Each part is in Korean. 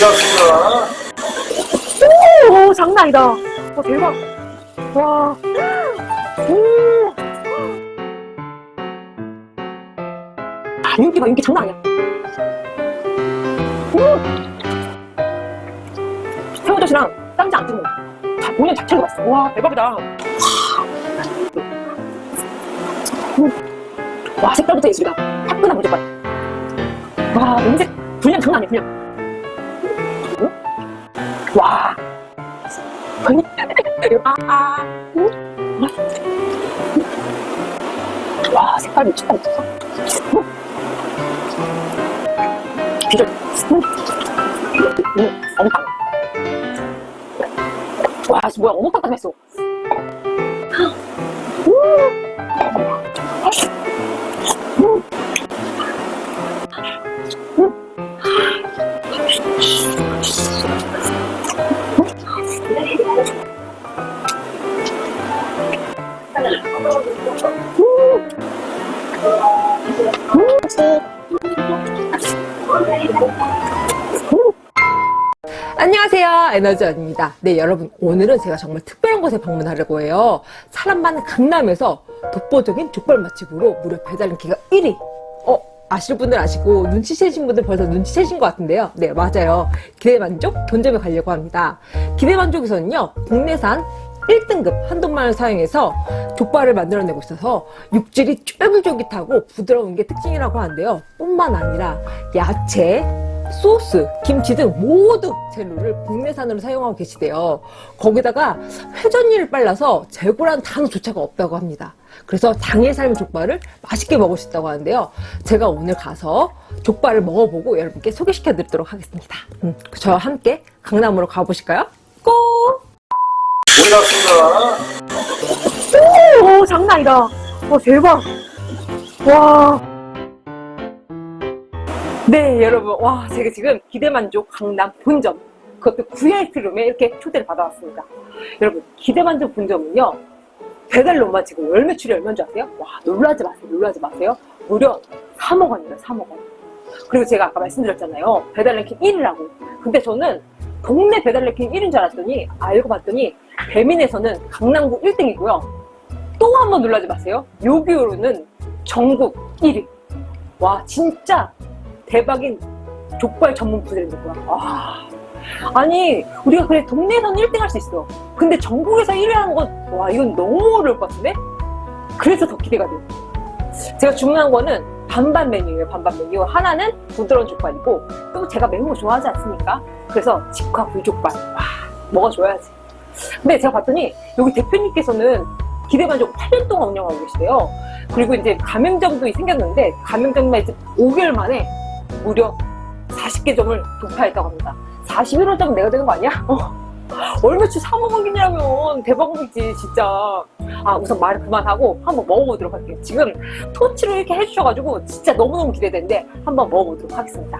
올렸어. 오, 장난 아니다. 와, 대박. 와. 오. 아, 윤기가 윤기 장난 아니야. 음. 새우젓이랑 쌈장 안 찍는 거. 자, 본연 자체가 맛있어. 와, 대박이다. 음. 와, 색깔부터 예술이다. 화끈한 무조건. 와, 냄새, 분량 장난 아니야, 분량. 음? 와. 와, 색깔 미쳤다, 미쳤어. 음. 비주얼. 어묵탕. 와, 씨, 뭐야, 어묵탕까지 했어. 에너지원입니다. 네 여러분 오늘은 제가 정말 특별한 곳에 방문하려고 해요. 사람 많은 강남에서 독보적인 족발 맛집으로 무려 배달 인기가 1위. 어 아실 분들 아시고 눈치채신 분들 벌써 눈치채신 것 같은데요. 네 맞아요. 기대만족 본점에 가려고 합니다. 기대만족에서는요 국내산 1등급 한돈만을 사용해서 족발을 만들어내고 있어서 육질이 쫄깃쫄깃하고 부드러운 게 특징이라고 하는데요. 뿐만 아니라 야채 소스, 김치 등 모든 재료를 국내산으로 사용하고 계시대요. 거기다가 회전율을 빨라서 재고라는 단어조차가 없다고 합니다. 그래서 당일 삶은 족발을 맛있게 먹을 수 있다고 하는데요. 제가 오늘 가서 족발을 먹어보고 여러분께 소개시켜 드리도록 하겠습니다. 음, 저와 함께 강남으로 가보실까요? 고! 올렸어. 오, 장난 아니다. 와, 대박. 와. 네, 여러분. 와, 제가 지금 기대만족 강남 본점. 그것도 VIP룸에 이렇게 초대를 받아왔습니다. 여러분, 기대만족 본점은요. 배달로만 지금 열 매출이 얼마인 줄 아세요? 와, 놀라지 마세요. 놀라지 마세요. 무려 3억 원이에요, 3억 원. 그리고 제가 아까 말씀드렸잖아요. 배달 랭킹 1위라고. 근데 저는 동네 배달 랭킹 1위인 줄 알았더니, 알고 봤더니, 배민에서는 강남구 1등이고요. 또 한 번 놀라지 마세요. 요기요로는 전국 1위. 와, 진짜 대박인 족발 전문 부대인 거야. 와. 아니, 우리가 그래, 동네에서는 1등 할 수 있어. 근데 전국에서 1위 하는 건, 와, 이건 너무 어려울 것 같은데? 그래서 더 기대가 돼요. 제가 주문한 거는 반반 메뉴예요, 반반 메뉴. 하나는 부드러운 족발이고, 또 제가 매운 거 좋아하지 않습니까? 그래서 직화 불족발. 와, 먹어줘야지. 근데 제가 봤더니, 여기 대표님께서는 기대만족 8년 동안 운영하고 계시대요. 그리고 이제 가맹점도 생겼는데, 가맹점만 이제 5개월 만에 무려 40개 점을 돌파했다고 합니다. 41호점 내가 되는 거 아니야? 어. 월매출 3억 원이냐면 대박이지 진짜. 아 우선 말을 그만하고 한번 먹어보도록 할게요. 지금 토치로 이렇게 해주셔가지고 진짜 너무너무 기대되는데 한번 먹어보도록 하겠습니다.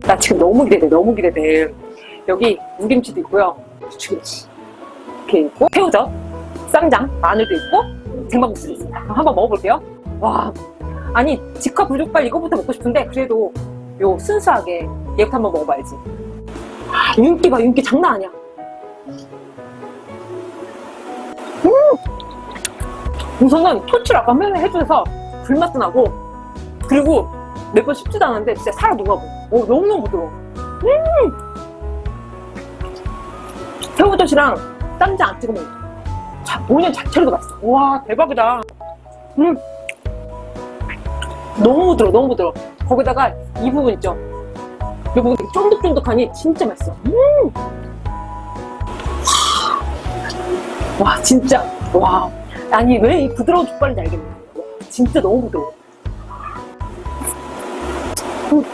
나 지금 너무 기대돼 너무 기대돼. 여기 무김치도 있고요. 부추김치 이렇게 있고 새우젓, 쌈장, 마늘도 있고 쟁반국수도 있습니다. 그럼 한번 먹어볼게요. 와 아니 직화 불족발 이거부터 먹고 싶은데 그래도 요 순수하게 얘부터 한번 먹어봐야지. 아, 윤기가 윤기 장난 아니야. 음! 우선은 토치를 아까 맨날 해줘서 불맛도 나고 그리고 몇번 씹지도 않았는데 진짜 살아 녹아버 오, 너무너무 부드러워. 음! 새우젓이랑 쌈장 안 먹어. 자, 본연 자체로도 맛있어. 와 대박이다. 음. 너무 부드러워 너무 부드러워 거기다가 이 부분 있죠? 이 부분 되게 쫀득쫀득하니 진짜 맛있어. 음! 와 진짜. 와. 아니 왜 이 부드러운 족발인지 알겠네. 와, 진짜 너무 부드러워. 음.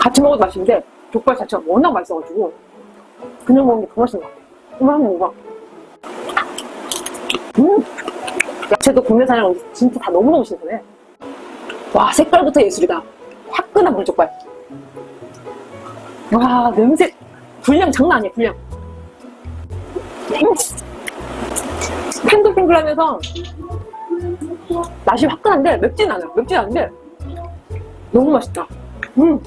같이 먹어도 맛있는데 족발 자체가 워낙 맛있어가지고 그냥 먹는 게 더 맛있는 것 같아. 한번 먹어봐. 음! 야채도 국내 산이랑 진짜 다 너무너무 신선해 와 색깔부터 예술이다 화끈한 물족발 와 냄새 분량 장난 아니야 분량 탱글탱글하면서 맛이 화끈한데 맵진 않아요 맵진 않은데 너무 맛있다. 음.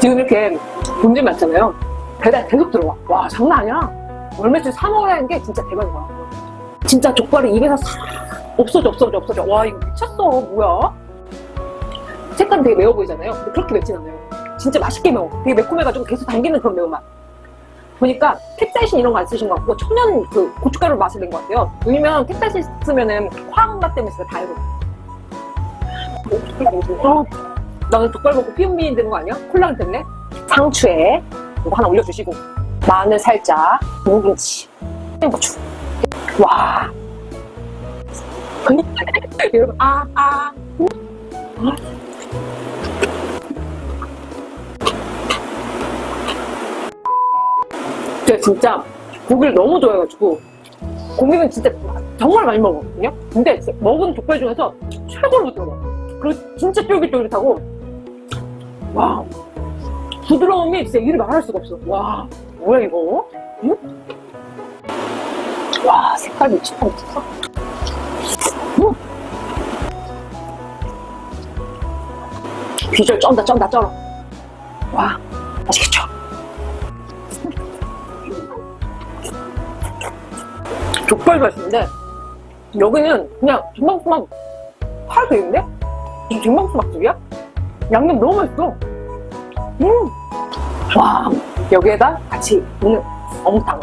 지금 이렇게 본점 많잖아요. 배달 계속 들어와. 와, 장난 아니야. 사 먹으라는 게 진짜 대박이야. 진짜 족발이 입에서 싹 없어져, 없어져, 없어져. 와, 이거 미쳤어. 뭐야? 색깔은 되게 매워 보이잖아요. 근데 그렇게 맵진 않아요. 진짜 맛있게 매워. 되게 매콤해가지고 계속 당기는 그런 매운맛. 보니까 캡사이신 이런 거 안 쓰신 것 같고 천연 그 고춧가루 맛을 낸 것 같아요. 왜냐면 캡사이신 쓰면은 화학맛 때문에 진짜 다 해요. 어, 나는 족발 먹고 피부미인 되는 거 아니야? 콜라겐 때문에? 상추에 이거 하나 올려주시고 마늘 살짝 무김치 고추. 와. 여러분 아 아. 제가 진짜 고기를 너무 좋아해가지고 고기는 진짜 정말 많이 먹었거든요. 근데 먹은 족발 중에서 최고로 부드러워 그리고 진짜 쫄깃쫄깃하고 와. 부드러움이 진짜 이를 말할 수가 없어. 와 뭐야 이거 응? 와 색깔 미쳤다 미쳤어 응? 비주얼 쩐다 쩐다 쩔어 와 맛있겠죠 족발 맛인데 여기는 그냥 김밥수막 팔 되는데? 무슨 김밥수막집이야? 양념 너무 맛있어 음. 와 여기에다 같이 오늘 어묵탕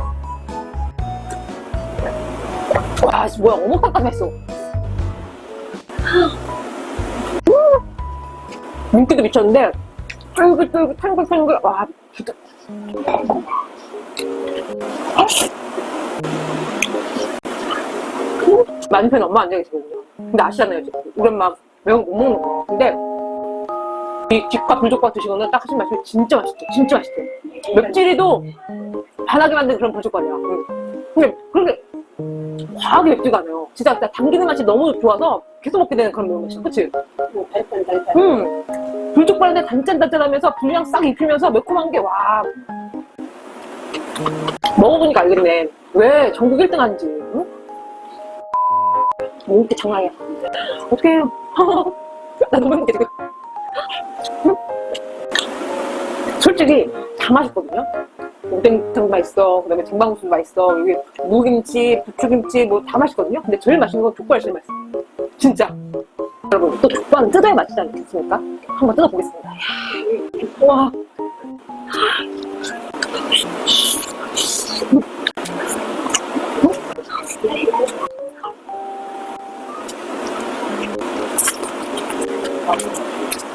와 씨, 뭐야 어묵탕까지 했어 음. 윤기도 미쳤는데 쫄깃쫄깃 탱글탱글 와 진짜 편이 엄마 앉아 계시거든요. 근데 아시잖아요. 우리 엄마 매운 거 못 먹는 거. 근데 이 뒷과 불족과 드시거나 딱 하신 말씀이 진짜 맛있대. 진짜 맛있대. 맵찔이도 반하게 만든 그런 불족발이야. 응. 근데 그렇게 과하게 맵지가 않아요. 진짜 나 당기는 맛이 너무 좋아서 계속 먹게 되는 그런 매운맛이야. 그치? 음. 불족발인데 단짠단짠하면서 불량 싹 입히면서 매콤한 게 와. 먹어보니까 알겠네. 왜 전국 1등 하는지. 응? 먹기 장난이야. 어떻게 해요? 나 너무 행복해, 지금. 응? 솔직히 다 맛있거든요? 오뎅탕 맛있어, 그 다음에 쟁반국수 맛있어, 여기 무김치, 부추김치 뭐 다 맛있거든요? 근데 제일 맛있는 건 족발 제일 맛있어. 진짜. 여러분, 또 족발은 뜯어야 맛있지 않겠습니까? 한번 뜯어보겠습니다. 와.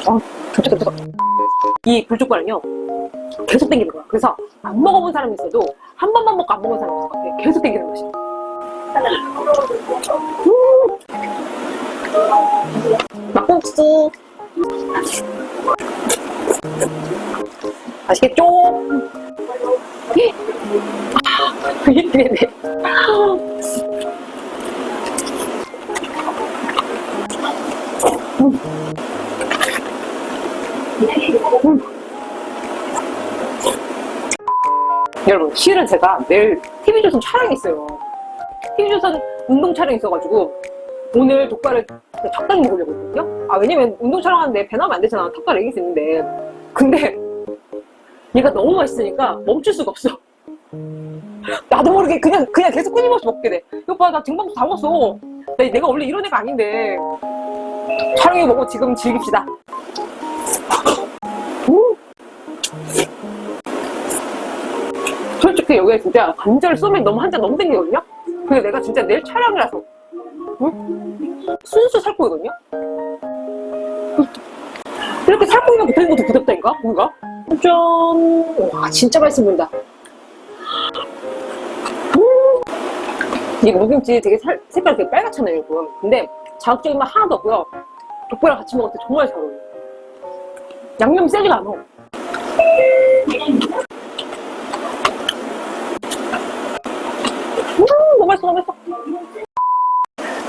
어, 좋다, 좋다. 이 불족발은요, 계속 땡기는 거야. 그래서 안 먹어본 사람이 있어도 한 번만 먹고 안 먹은 사람이 있을 것 같아. 계속 땡기는 맛이야. 음. 막국수. 맛있겠죠? 아, 네네. 여러분 실은 제가 내일 TV조선 촬영이 있어요. TV조선 운동 촬영이 있어가지고 오늘 족발을 적당히 먹으려고 했거든요. 아 왜냐면 운동 촬영하는데 배 나오면 안 되잖아. 턱발 애기 있는데 근데 얘가 너무 맛있으니까 멈출 수가 없어. 나도 모르게 그냥 그냥 계속 끊임없이 먹게 돼. 오빠 나 등반도 다 먹었어. 나- 내가 원래 이런 애가 아닌데. 촬영해 보고 지금 즐깁시다 솔직히 여기에 진짜 관절 쏘면 너무 한 잔 너무 땡기거든요? 근데 내가 진짜 내일 촬영이라서 응? 순수 살코기거든요? 이렇게 살코기만 붙어있는 것도 부럽다니까? 뭔가? 짠! 와 진짜 맛있어 보인다 음. 이 무김치 되게 살, 색깔 되게 빨갛잖아요 여러분 근데 자극적인 맛 하나도 없고요 족발이랑 같이 먹을 때 정말 잘 어울려요 양념이 세지가 않아 맛있어.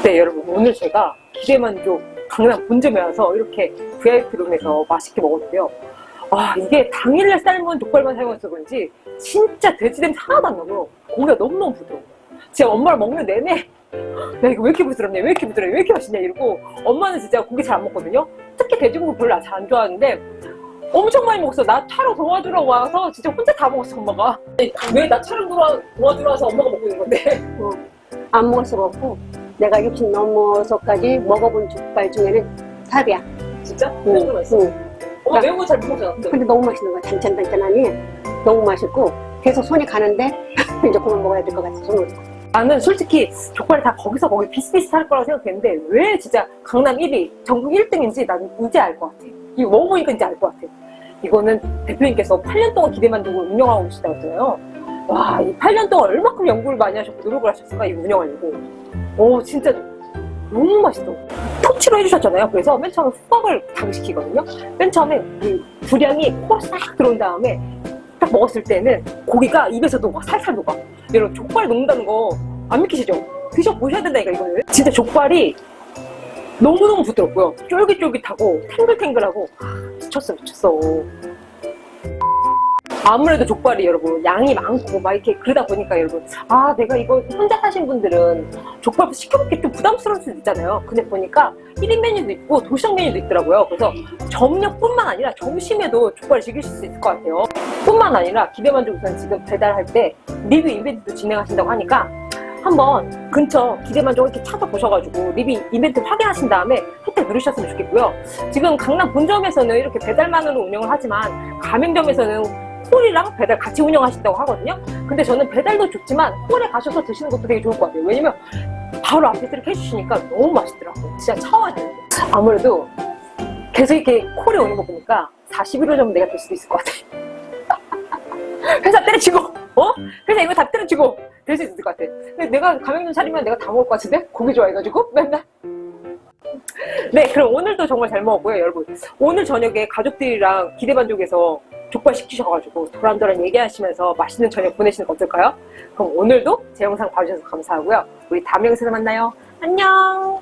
네, 여러분. 오늘 제가 기대만족 강남 본점에 와서 이렇게 VIP룸에서 맛있게 먹었는데요. 아, 이게 당일날 삶은 족발만 사용해서 그런지 진짜 돼지 냄새 하나도 안 나고요. 고기가 너무너무 부드러워요. 제가 엄마를 먹는 내내 야 이거 왜 이렇게 부드럽냐 왜 이렇게 부드러워 왜 이렇게 맛있냐 이러고 엄마는 진짜 고기 잘 안 먹거든요 특히 돼지고기 별로 잘 안 좋아하는데 엄청 많이 먹었어 나 촬영 도와주러 와서 진짜 혼자 다 먹었어 엄마가 왜나 촬영 도와, 도와주러 와서 엄마가 먹고 있는 건데 안 먹을 수가 없고 내가 60 넘어서까지 먹어본 족발 중에는 탑이야. 진짜? 응, 거 맛있어 응. 엄마 매운 거 잘 못 먹잖아 근데 너무 맛있는 거야. 단짠단짠하니 너무 맛있고 계속 손이 가는데 이제 그만 먹어야 될 것 같아. 손으로. 나는 솔직히 족발이 다 거기서 거기 비슷비슷할 거라고 생각했는데 왜 진짜 강남 1위 전국 1등인지 난 이제 알 것 같아 이거 먹어보니까 이제 알 것 같아 이거는 대표님께서 8년 동안 기대만 두고 운영하고 계시다고 했잖아요. 와, 이 8년 동안 얼마큼 연구를 많이 하셨고 노력을 하셨을까? 이 운영하려고. 오 진짜 너무 맛있어. 토치로 해주셨잖아요. 그래서 맨 처음에 후각을 당시키거든요. 맨 처음에 그 분량이 코로 싹 들어온 다음에 딱 먹었을 때는 고기가 입에서 녹아 살살 녹아. 여러분 족발 녹는다는 거 안 믿기시죠? 드셔보셔야 된다니까 이거는. 진짜 족발이 너무너무 부드럽고요. 쫄깃쫄깃하고 탱글탱글하고. 아, 미쳤어 미쳤어. 아무래도 족발이 여러분 양이 많고 막 이렇게 그러다 보니까 여러분 아 내가 이거 혼자 사신 분들은 족발 시켜먹기 좀 부담스러울 수도 있잖아요. 근데 보니까 1인 메뉴도 있고 도시락 메뉴도 있더라고요. 그래서 저녁뿐만 아니라 점심에도 족발을 즐기실 수 있을 것 같아요. 뿐만 아니라 기대만족 우선 지금 배달할 때 리뷰 이벤트도 진행하신다고 하니까 한번 근처 기대만족 이렇게 찾아보셔가지고 리뷰 이벤트 확인하신 다음에 혜택 누르셨으면 좋겠고요. 지금 강남 본점에서는 이렇게 배달만으로 운영을 하지만 가맹점에서는 홀이랑 배달 같이 운영하신다고 하거든요. 근데 저는 배달도 좋지만 홀에 가셔서 드시는 것도 되게 좋을 것 같아요. 왜냐면 바로 앞에서 이렇게 해주시니까 너무 맛있더라고요. 진짜 차워야 되는데 아무래도 계속 이렇게 콜에 오는 거 보니까 41호 정도 내가 될 수도 있을 것 같아 회사 때려치고 어? 회사 이거 다 때려치고 될 수 있을 것 같아. 근데 내가 가맹점 차리면 내가 다 먹을 것 같은데? 고기 좋아해가지고? 맨날? 네 그럼 오늘도 정말 잘 먹었고요 여러분. 오늘 저녁에 가족들이랑 기대반족에서 족발 시키셔가지고 도란도란 얘기하시면서 맛있는 저녁 보내시는 거 어떨까요? 그럼 오늘도 제 영상 봐주셔서 감사하고요. 우리 다음 영상에서 만나요. 안녕!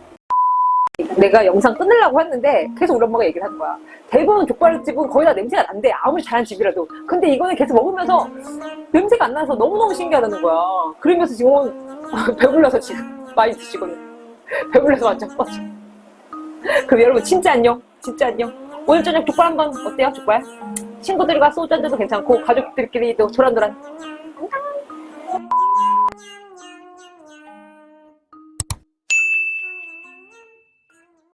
내가 영상 끊으려고 했는데 계속 우리 엄마가 얘기를 하는 거야. 대부분 족발집은 거의 다 냄새가 난대. 아무리 잘한 집이라도. 근데 이거는 계속 먹으면서 냄새가 안 나서 너무너무 신기하다는 거야. 그러면서 지금 배불러서 지금 많이 드시거든. 배불러서 완전 뻗어. 그럼 여러분 진짜 안녕. 진짜 안녕. 오늘 저녁 족발 한번 어때요 족발? 친구들과 소주 한잔도 괜찮고 가족들끼리도 도란도란